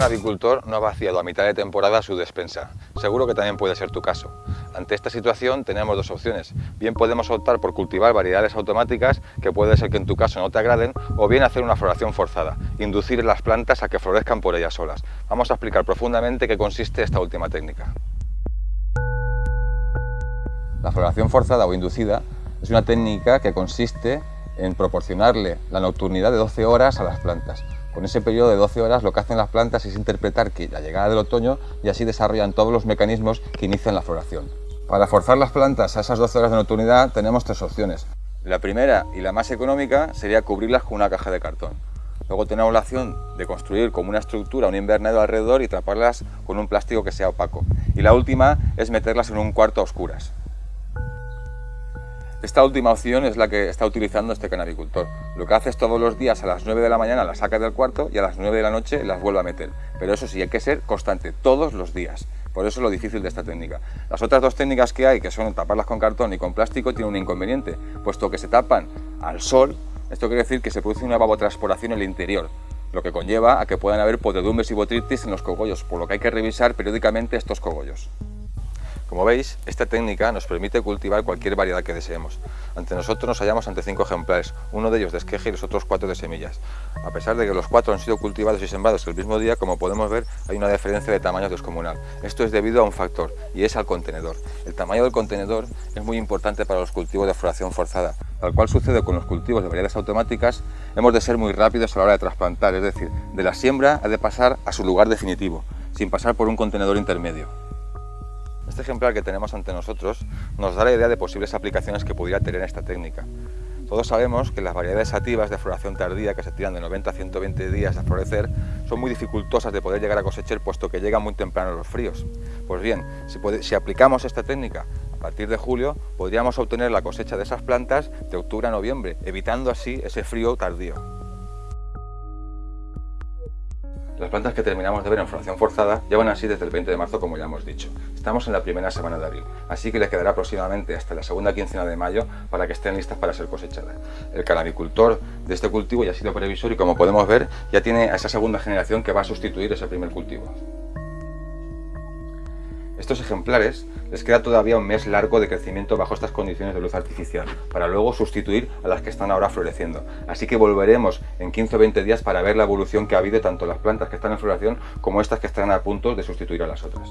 canabicultor no ha vaciado a mitad de temporada su despensa. Seguro que también puede ser tu caso. Ante esta situación tenemos dos opciones. Bien podemos optar por cultivar variedades automáticas, que puede ser que en tu caso no te agraden, o bien hacer una floración forzada, inducir las plantas a que florezcan por ellas solas. Vamos a explicar profundamente qué consiste esta última técnica. La floración forzada o inducida es una técnica que consiste en proporcionarle la nocturnidad de 12 horas a las plantas. Con ese periodo de 12 horas lo que hacen las plantas es interpretar que la llegada del otoño y así desarrollan todos los mecanismos que inician la floración. Para forzar las plantas a esas 12 horas de nocturnidad tenemos tres opciones. La primera y la más económica sería cubrirlas con una caja de cartón. Luego tenemos la opción de construir como una estructura un invernadero alrededor y taparlas con un plástico que sea opaco. Y la última es meterlas en un cuarto a oscuras. Esta última opción es la que está utilizando este canabicultor. Lo que hace es todos los días a las 9 de la mañana las saca del cuarto y a las 9 de la noche las vuelve a meter. Pero eso sí, hay que ser constante, todos los días. Por eso es lo difícil de esta técnica. Las otras dos técnicas que hay, que son taparlas con cartón y con plástico, tienen un inconveniente, puesto que se tapan al sol, esto quiere decir que se produce una evapotranspiración en el interior, lo que conlleva a que puedan haber podredumbres y botritis en los cogollos, por lo que hay que revisar periódicamente estos cogollos. Como veis, esta técnica nos permite cultivar cualquier variedad que deseemos. Ante nosotros nos hallamos ante cinco ejemplares, uno de ellos de esqueje y los otros cuatro de semillas. A pesar de que los cuatro han sido cultivados y sembrados el mismo día, como podemos ver, hay una diferencia de tamaño descomunal. Esto es debido a un factor, y es al contenedor. El tamaño del contenedor es muy importante para los cultivos de floración forzada. Tal cual sucede con los cultivos de variedades automáticas, hemos de ser muy rápidos a la hora de trasplantar, es decir, de la siembra ha de pasar a su lugar definitivo, sin pasar por un contenedor intermedio. Este ejemplar que tenemos ante nosotros nos da la idea de posibles aplicaciones que pudiera tener esta técnica. Todos sabemos que las variedades sativas de floración tardía, que se tiran de 90 a 120 días a florecer, son muy dificultosas de poder llegar a cosechar puesto que llegan muy temprano los fríos. Pues bien, si, si aplicamos esta técnica a partir de julio, podríamos obtener la cosecha de esas plantas de octubre a noviembre, evitando así ese frío tardío. Las plantas que terminamos de ver en floración forzada llevan así desde el 20 de marzo como ya hemos dicho. Estamos en la primera semana de abril, así que les quedará aproximadamente hasta la segunda quincena de mayo para que estén listas para ser cosechadas. El canabicultor de este cultivo ya ha sido previsor y como podemos ver ya tiene a esa segunda generación que va a sustituir ese primer cultivo. Estos ejemplares les queda todavía un mes largo de crecimiento bajo estas condiciones de luz artificial, para luego sustituir a las que están ahora floreciendo. Así que volveremos en 15 o 20 días para ver la evolución que ha habido tanto las plantas que están en floración como estas que están a punto de sustituir a las otras.